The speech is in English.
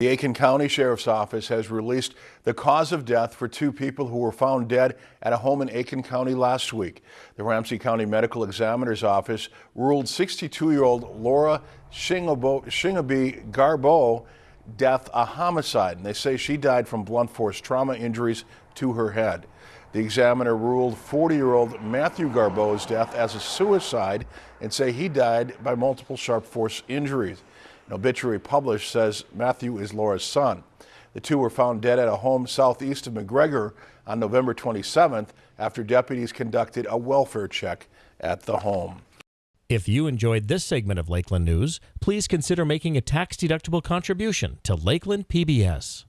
The Aitkin County Sheriff's Office has released the cause of death for two people who were found dead at a home in Aitkin County last week. The Ramsey County Medical Examiner's Office ruled 62-year-old Laura Shingaby Garbeau death a homicide, and they say she died from blunt force trauma injuries to her head. The examiner ruled 40-year-old Matthew Garbeau's death as a suicide and say he died by multiple sharp force injuries. An obituary published says Matthew is Laura's son. The two were found dead at a home southeast of McGregor on November 27th after deputies conducted a welfare check at the home. If you enjoyed this segment of Lakeland News, please consider making a tax-deductible contribution to Lakeland PBS.